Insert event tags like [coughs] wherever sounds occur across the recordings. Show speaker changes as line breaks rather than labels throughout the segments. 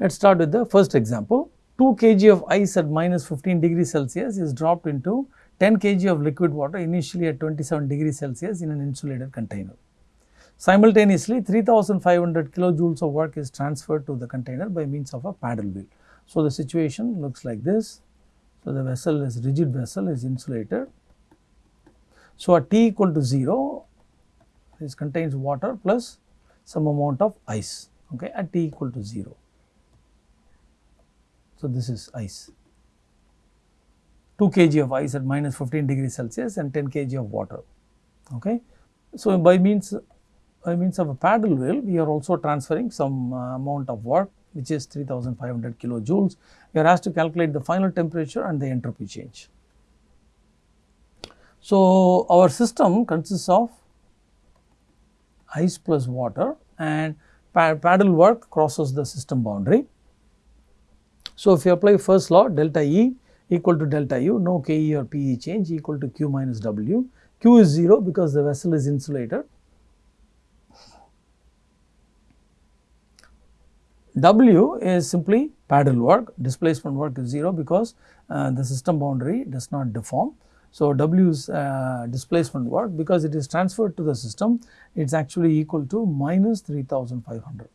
Let us start with the first example. 2 kg of ice at minus 15 degrees Celsius is dropped into 10 kg of liquid water initially at 27 degrees Celsius in an insulated container. Simultaneously 3500 kilojoules of work is transferred to the container by means of a paddle wheel. So, the situation looks like this. So, the vessel is rigid vessel is insulated. So, at T equal to 0 this contains water plus some amount of ice okay, at T equal to 0. So, this is ice 2 kg of ice at minus 15 degrees Celsius and 10 kg of water. Okay. So, by means by means of a paddle wheel we are also transferring some uh, amount of work which is 3500 kilojoules. We are asked to calculate the final temperature and the entropy change. So, our system consists of ice plus water and paddle work crosses the system boundary. So, if you apply first law delta E equal to delta U no Ke or Pe change equal to Q minus W. Q is 0 because the vessel is insulated W is simply paddle work, displacement work is 0 because uh, the system boundary does not deform. So, W is uh, displacement work because it is transferred to the system, it is actually equal to minus 3500.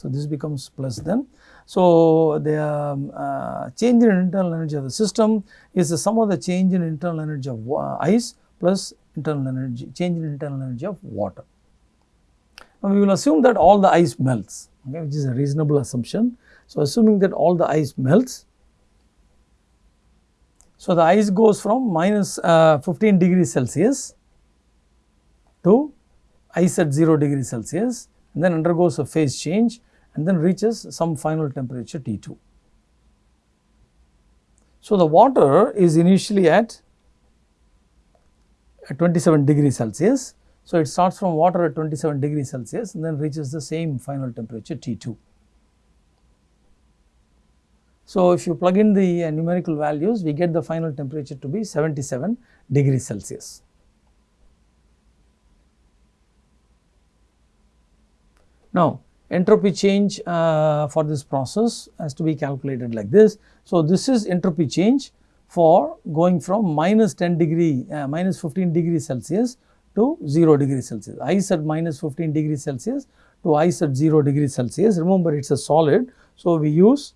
So, this becomes plus then. So, the um, uh, change in internal energy of the system is the sum of the change in internal energy of uh, ice plus internal energy, change in internal energy of water. Now, we will assume that all the ice melts okay, which is a reasonable assumption. So, assuming that all the ice melts, so the ice goes from minus, uh, 15 degrees Celsius to ice at 0 degrees Celsius and then undergoes a phase change and then reaches some final temperature T2. So, the water is initially at at 27 degrees Celsius so, it starts from water at 27 degrees Celsius and then reaches the same final temperature T2. So, if you plug in the uh, numerical values, we get the final temperature to be 77 degrees Celsius. Now, entropy change uh, for this process has to be calculated like this. So, this is entropy change for going from minus 10 degree, uh, minus 15 degree Celsius to 0 degree Celsius, ice at minus 15 degree Celsius to ice at 0 degree Celsius. Remember it is a solid, so we use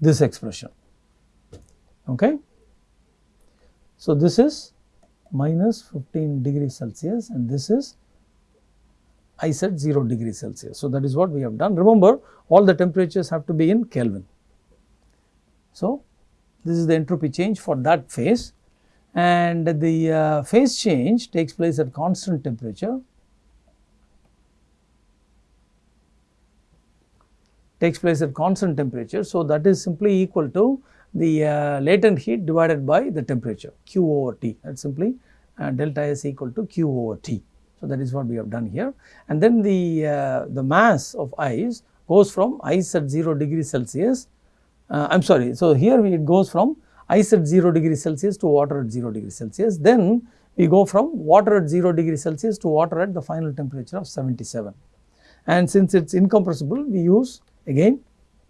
this expression. Okay. So, this is minus 15 degree Celsius and this is ice at 0 degree Celsius. So, that is what we have done. Remember all the temperatures have to be in Kelvin. So, this is the entropy change for that phase and the uh, phase change takes place at constant temperature takes place at constant temperature. So, that is simply equal to the uh, latent heat divided by the temperature Q over T that is simply uh, delta S equal to Q over T. So, that is what we have done here and then the, uh, the mass of ice goes from ice at 0 degree Celsius uh, I am sorry. So, here it goes from ice at 0 degree Celsius to water at 0 degree Celsius. Then we go from water at 0 degree Celsius to water at the final temperature of 77. And since it is incompressible, we use again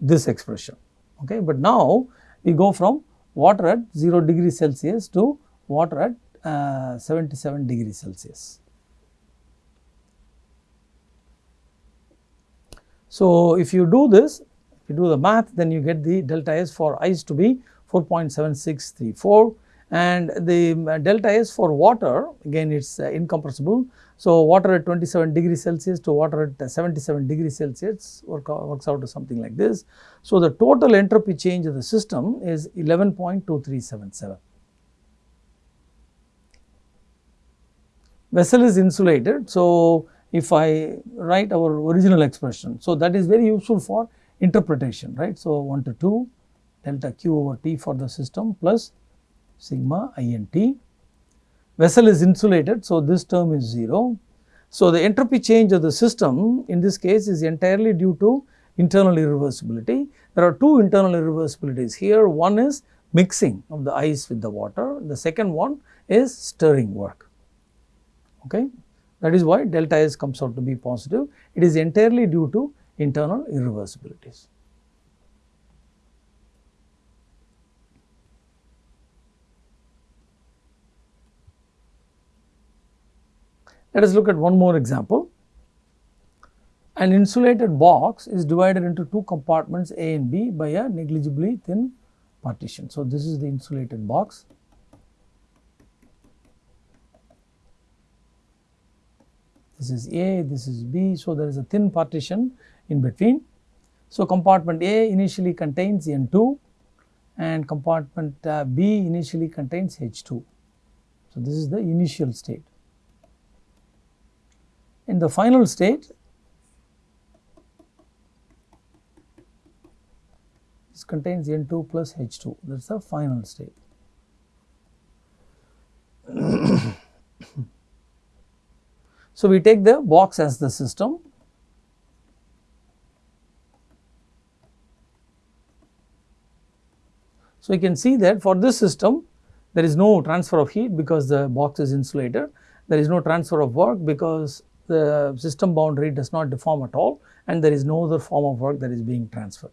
this expression. Okay. But now we go from water at 0 degree Celsius to water at uh, 77 degree Celsius. So, if you do this, if you do the math, then you get the delta S for ice to be 4.7634 and the uh, delta S for water again it is uh, incompressible. So, water at 27 degrees Celsius to water at uh, 77 degrees Celsius work works out to something like this. So, the total entropy change of the system is 11.2377. Vessel is insulated. So, if I write our original expression, so that is very useful for interpretation, right. So, 1 to 2 delta q over T for the system plus sigma i n T. Vessel is insulated, so this term is 0. So, the entropy change of the system in this case is entirely due to internal irreversibility. There are two internal irreversibilities here. One is mixing of the ice with the water. The second one is stirring work. Okay. That is why delta S comes out to be positive. It is entirely due to internal irreversibilities. Let us look at one more example. An insulated box is divided into two compartments A and B by a negligibly thin partition. So, this is the insulated box. This is A, this is B. So, there is a thin partition in between. So, compartment A initially contains N2 and compartment uh, B initially contains H2. So, this is the initial state. In the final state, this contains N2 plus H2 that is the final state. So, we take the box as the system So, you can see that for this system there is no transfer of heat because the box is insulated, there is no transfer of work because the system boundary does not deform at all and there is no other form of work that is being transferred.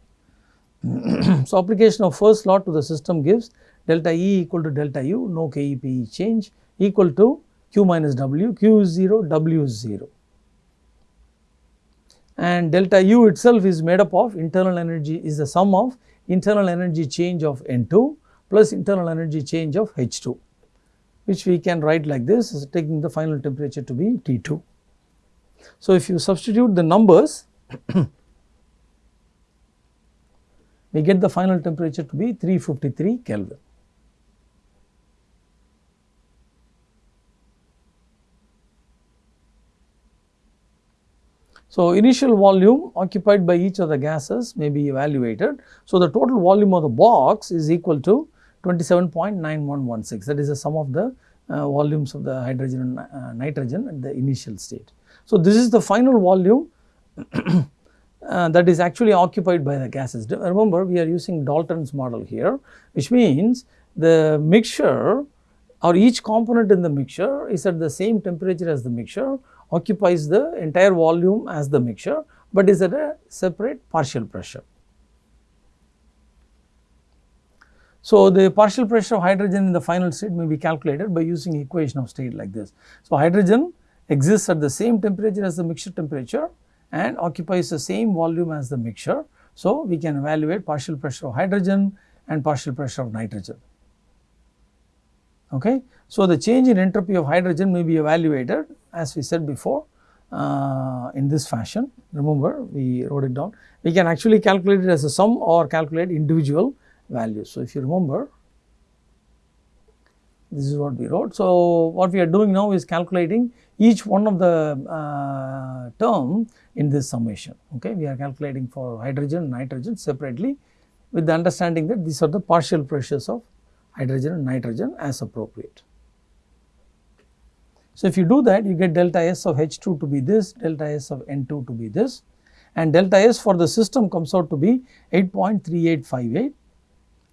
[clears throat] so, application of first law to the system gives delta E equal to delta U, no KEPE change equal to Q minus W, Q is 0, W is 0. And delta U itself is made up of internal energy is the sum of internal energy change of N2 plus internal energy change of H2 which we can write like this taking the final temperature to be T2. So, if you substitute the numbers [coughs] we get the final temperature to be 353 Kelvin. So, initial volume occupied by each of the gases may be evaluated. So, the total volume of the box is equal to 27.9116 that is the sum of the uh, volumes of the hydrogen and uh, nitrogen at the initial state. So, this is the final volume [clears throat] uh, that is actually occupied by the gases. Remember we are using Dalton's model here which means the mixture or each component in the mixture is at the same temperature as the mixture occupies the entire volume as the mixture, but is at a separate partial pressure. So, the partial pressure of hydrogen in the final state may be calculated by using equation of state like this. So, hydrogen exists at the same temperature as the mixture temperature and occupies the same volume as the mixture. So, we can evaluate partial pressure of hydrogen and partial pressure of nitrogen. Okay. So, the change in entropy of hydrogen may be evaluated as we said before uh, in this fashion. Remember we wrote it down. We can actually calculate it as a sum or calculate individual values. So, if you remember this is what we wrote. So, what we are doing now is calculating each one of the uh, term in this summation. Okay, We are calculating for hydrogen nitrogen separately with the understanding that these are the partial pressures of hydrogen and nitrogen as appropriate. So, if you do that you get delta S of H2 to be this, delta S of N2 to be this and delta S for the system comes out to be 8.3858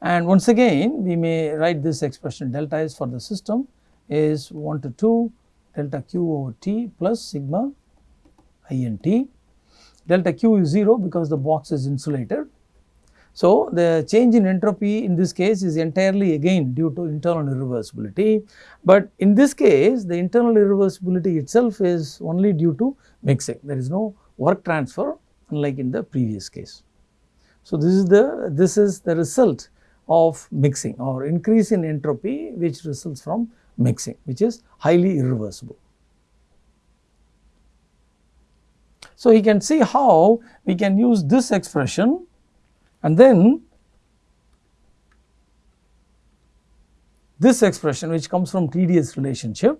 and once again we may write this expression delta S for the system is 1 to 2 delta Q over T plus sigma I n T. Delta Q is 0 because the box is insulated so, the change in entropy in this case is entirely again due to internal irreversibility, but in this case the internal irreversibility itself is only due to mixing there is no work transfer unlike in the previous case. So, this is the this is the result of mixing or increase in entropy which results from mixing which is highly irreversible. So, you can see how we can use this expression and then this expression which comes from TDS relationship,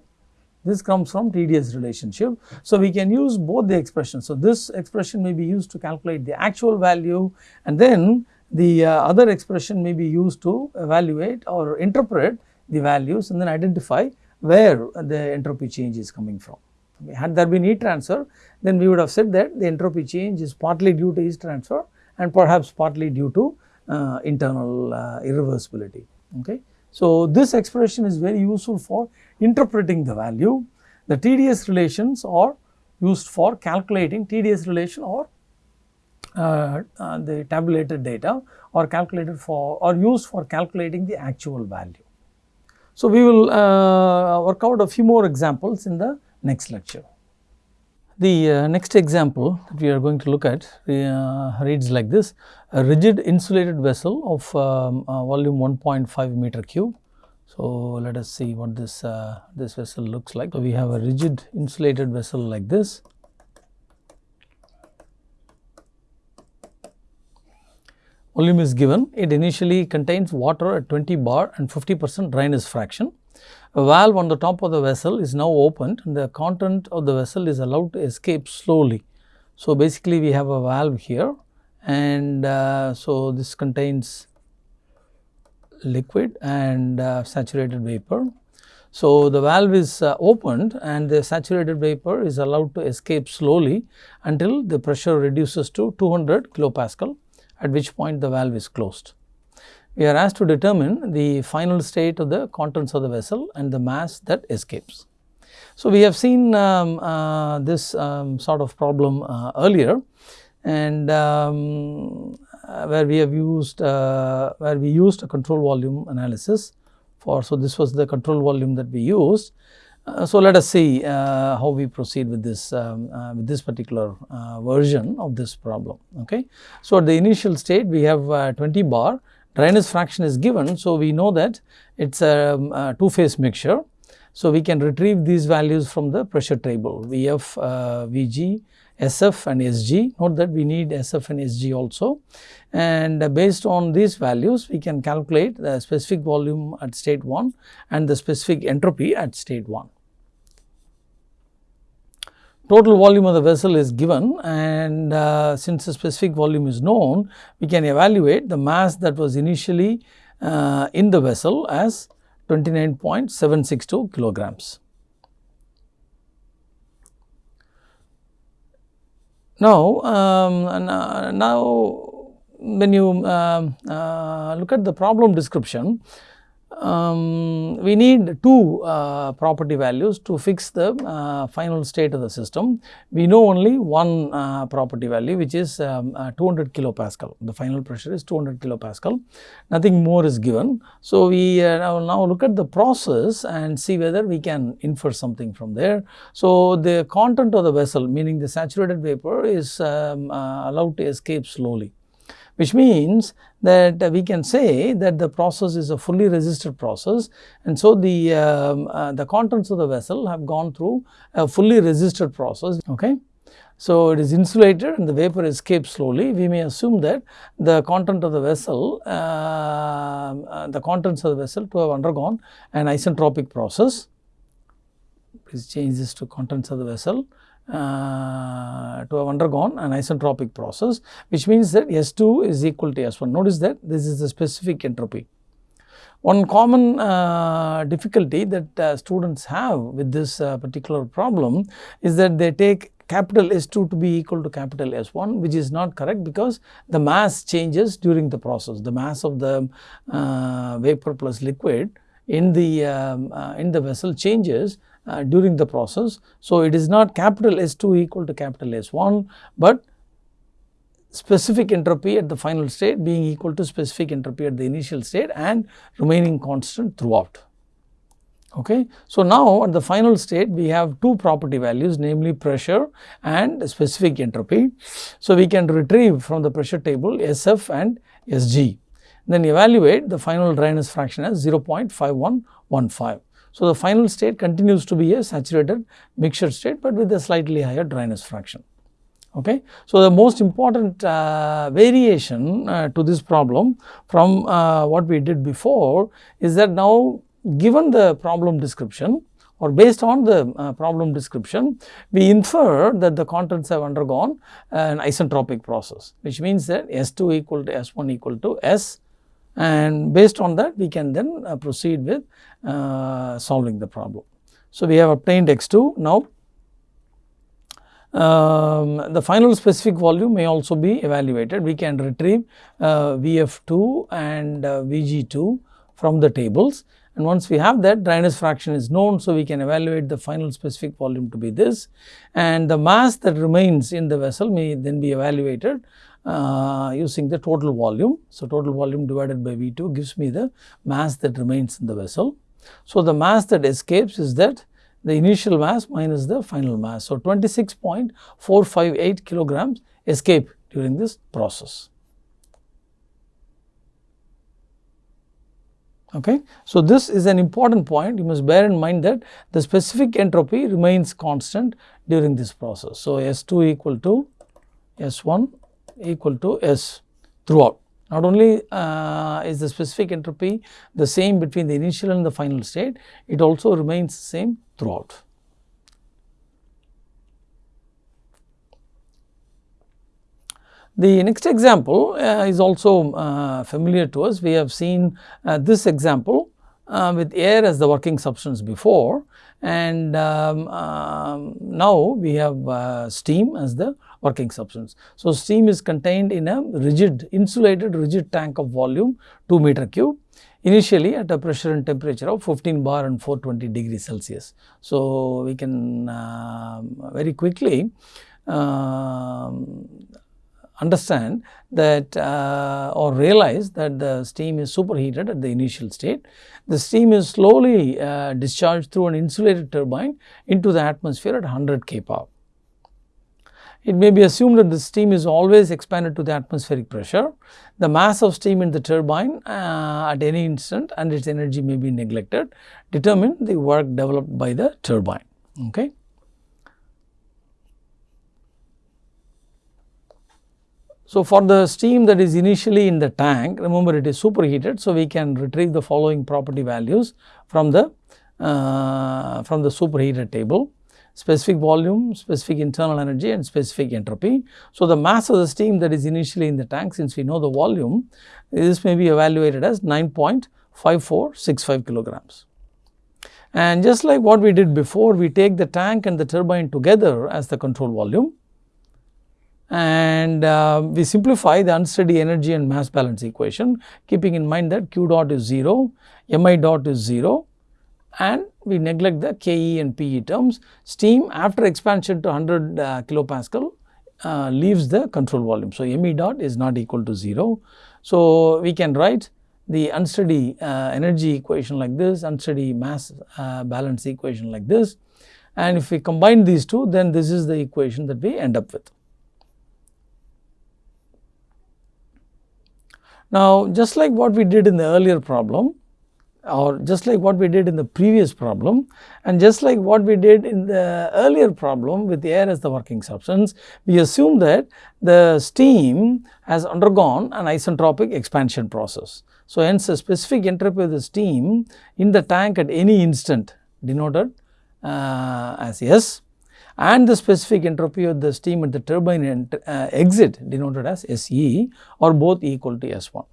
this comes from TDS relationship. So, we can use both the expressions. So, this expression may be used to calculate the actual value and then the uh, other expression may be used to evaluate or interpret the values and then identify where the entropy change is coming from. Had there been heat transfer, then we would have said that the entropy change is partly due to heat transfer and perhaps partly due to uh, internal uh, irreversibility. Okay. So, this expression is very useful for interpreting the value. The TDS relations are used for calculating TDS relation or uh, uh, the tabulated data or calculated for or used for calculating the actual value. So, we will uh, work out a few more examples in the next lecture. The uh, next example that we are going to look at uh, reads like this a rigid insulated vessel of um, uh, volume 1.5 meter cube. So, let us see what this uh, this vessel looks like. So, we have a rigid insulated vessel like this. Volume is given, it initially contains water at 20 bar and 50 percent dryness fraction. A valve on the top of the vessel is now opened and the content of the vessel is allowed to escape slowly. So, basically we have a valve here and uh, so this contains liquid and uh, saturated vapor. So, the valve is uh, opened and the saturated vapor is allowed to escape slowly until the pressure reduces to 200 kilopascal at which point the valve is closed. We are asked to determine the final state of the contents of the vessel and the mass that escapes. So, we have seen um, uh, this um, sort of problem uh, earlier and um, uh, where we have used uh, where we used a control volume analysis for. So, this was the control volume that we used uh, so, let us see uh, how we proceed with this um, with this particular version of this problem. Okay. So, at the initial state we have uh, 20 bar dryness fraction is given. So, we know that it is a, um, a two phase mixture. So, we can retrieve these values from the pressure table VF, uh, VG, SF and SG. Note that we need SF and SG also and based on these values we can calculate the specific volume at state 1 and the specific entropy at state 1 total volume of the vessel is given and uh, since the specific volume is known, we can evaluate the mass that was initially uh, in the vessel as 29.762 kilograms. Now, um, uh, now when you um, uh, look at the problem description, um, we need two uh, property values to fix the uh, final state of the system. We know only one uh, property value which is um, uh, 200 kilopascal. The final pressure is 200 kilopascal. Nothing more is given. So, we uh, now, look at the process and see whether we can infer something from there. So, the content of the vessel meaning the saturated vapor is um, uh, allowed to escape slowly which means that we can say that the process is a fully resisted process and so the, um, uh, the contents of the vessel have gone through a fully resisted process. Okay. So, it is insulated and the vapor escapes slowly. We may assume that the content of the vessel, uh, uh, the contents of the vessel to have undergone an isentropic process. Please change this to contents of the vessel uh, to have undergone an isentropic process which means that S2 is equal to S1. Notice that this is the specific entropy. One common uh, difficulty that uh, students have with this uh, particular problem is that they take capital S2 to be equal to capital S1 which is not correct because the mass changes during the process. The mass of the uh, vapor plus liquid in the um, uh, in the vessel changes uh, during the process. So, it is not capital S2 equal to capital S1, but specific entropy at the final state being equal to specific entropy at the initial state and remaining constant throughout. Okay. So, now at the final state we have two property values namely pressure and specific entropy. So, we can retrieve from the pressure table SF and SG then evaluate the final dryness fraction as 0.5115. So, the final state continues to be a saturated mixture state, but with a slightly higher dryness fraction. Okay. So, the most important uh, variation uh, to this problem from uh, what we did before is that now given the problem description or based on the uh, problem description, we infer that the contents have undergone an isentropic process, which means that S2 equal to S1 equal to S and based on that we can then uh, proceed with uh, solving the problem. So, we have obtained x2 now um, the final specific volume may also be evaluated. We can retrieve uh, VF2 and uh, VG2 from the tables and once we have that dryness fraction is known. So, we can evaluate the final specific volume to be this and the mass that remains in the vessel may then be evaluated uh, using the total volume. So, total volume divided by V2 gives me the mass that remains in the vessel. So, the mass that escapes is that the initial mass minus the final mass. So, 26.458 kilograms escape during this process. Okay. So, this is an important point you must bear in mind that the specific entropy remains constant during this process. So, S2 equal to S1 equal to S throughout. Not only uh, is the specific entropy the same between the initial and the final state, it also remains the same throughout. The next example uh, is also uh, familiar to us. We have seen uh, this example uh, with air as the working substance before and um, um, now we have uh, steam as the working substance. So, steam is contained in a rigid insulated rigid tank of volume 2 meter cube initially at a pressure and temperature of 15 bar and 420 degrees Celsius. So, we can uh, very quickly uh, understand that uh, or realize that the steam is superheated at the initial state. The steam is slowly uh, discharged through an insulated turbine into the atmosphere at 100 kPa. It may be assumed that the steam is always expanded to the atmospheric pressure. The mass of steam in the turbine uh, at any instant and its energy may be neglected determine the work developed by the turbine. Okay. So, for the steam that is initially in the tank, remember it is superheated. So, we can retrieve the following property values from the uh, from the superheated table specific volume, specific internal energy and specific entropy. So, the mass of the steam that is initially in the tank since we know the volume this may be evaluated as 9.5465 kilograms. And just like what we did before we take the tank and the turbine together as the control volume and uh, we simplify the unsteady energy and mass balance equation keeping in mind that q dot is 0, mi dot is 0 and we neglect the Ke and Pe terms. Steam after expansion to 100 uh, kilopascal uh, leaves the control volume. So, me dot is not equal to 0. So, we can write the unsteady uh, energy equation like this, unsteady mass uh, balance equation like this and if we combine these two then this is the equation that we end up with. Now, just like what we did in the earlier problem or just like what we did in the previous problem and just like what we did in the earlier problem with the air as the working substance, we assume that the steam has undergone an isentropic expansion process. So, hence the specific entropy of the steam in the tank at any instant denoted uh, as S and the specific entropy of the steam at the turbine uh, exit denoted as SE are both equal to S1.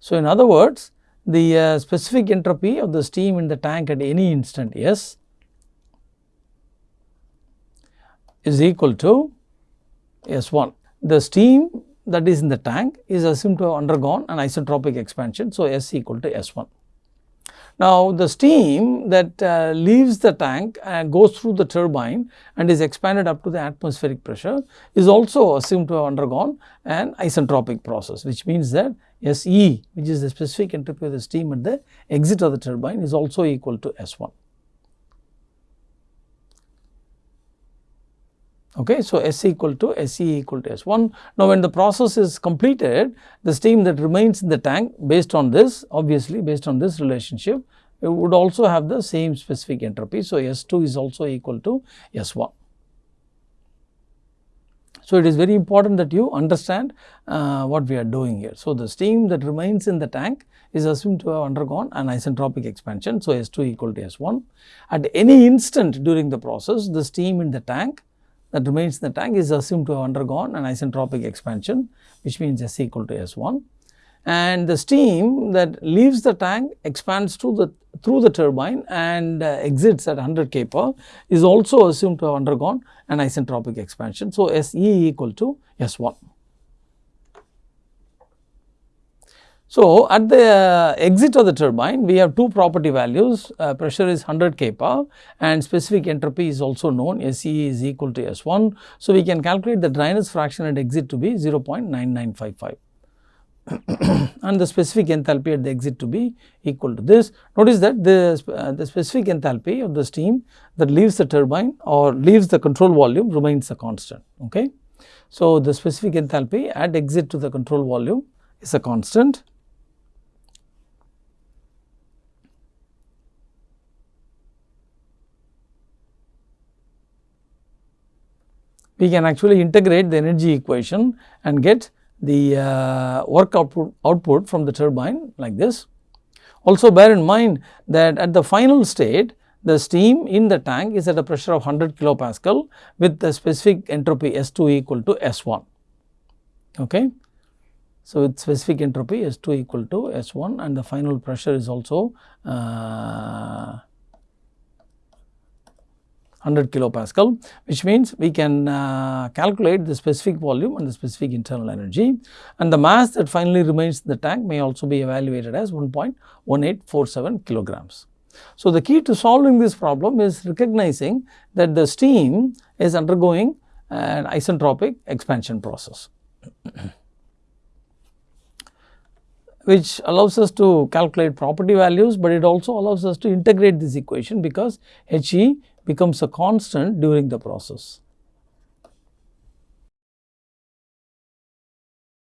So, in other words the uh, specific entropy of the steam in the tank at any instant S is equal to S1. The steam that is in the tank is assumed to have undergone an isentropic expansion. So, S equal to S1. Now, the steam that uh, leaves the tank and goes through the turbine and is expanded up to the atmospheric pressure is also assumed to have undergone an isentropic process which means that SE which is the specific entropy of the steam at the exit of the turbine is also equal to S1. Okay, so S equal to SE equal to S1. Now, when the process is completed, the steam that remains in the tank based on this, obviously based on this relationship, it would also have the same specific entropy. So, S2 is also equal to S1. So, it is very important that you understand uh, what we are doing here. So, the steam that remains in the tank is assumed to have undergone an isentropic expansion. So, S2 equal to S1. At any instant during the process, the steam in the tank that remains in the tank is assumed to have undergone an isentropic expansion which means S equal to S1 and the steam that leaves the tank expands through the through the turbine and uh, exits at 100 kPa is also assumed to have undergone an isentropic expansion. So, SE equal to S1. So, at the uh, exit of the turbine we have two property values uh, pressure is 100 kPa and specific entropy is also known SE is equal to S1. So, we can calculate the dryness fraction at exit to be 0.9955 and the specific enthalpy at the exit to be equal to this. Notice that the, uh, the specific enthalpy of the steam that leaves the turbine or leaves the control volume remains a constant. Okay. So, the specific enthalpy at exit to the control volume is a constant we can actually integrate the energy equation and get the uh, work output, output from the turbine like this. Also bear in mind that at the final state the steam in the tank is at a pressure of 100 kilopascal with the specific entropy S2 equal to S1. Okay. So, with specific entropy S2 equal to S1 and the final pressure is also uh, 100 kilopascal which means we can uh, calculate the specific volume and the specific internal energy and the mass that finally remains in the tank may also be evaluated as 1.1847 kilograms. So, the key to solving this problem is recognizing that the steam is undergoing an isentropic expansion process. [clears throat] which allows us to calculate property values, but it also allows us to integrate this equation because He becomes a constant during the process.